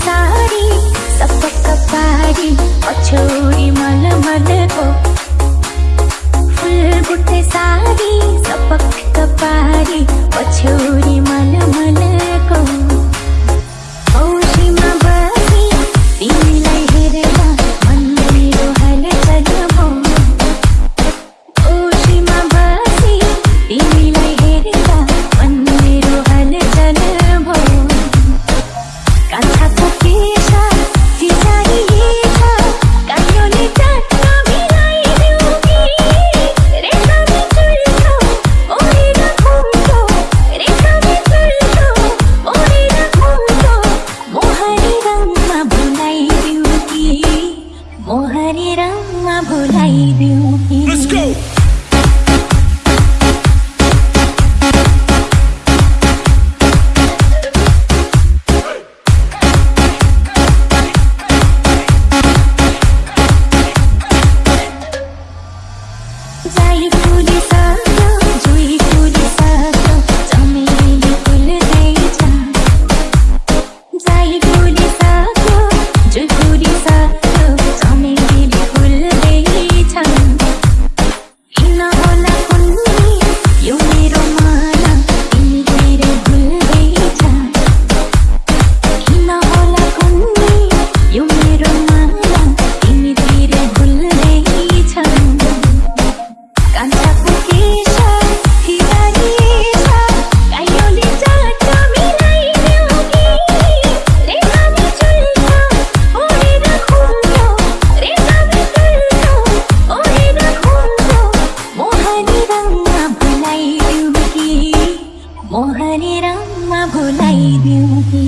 사 mưa lay điều hiu भुलाइदिउँ कि मोहने राममा भुलाइदिउँ कि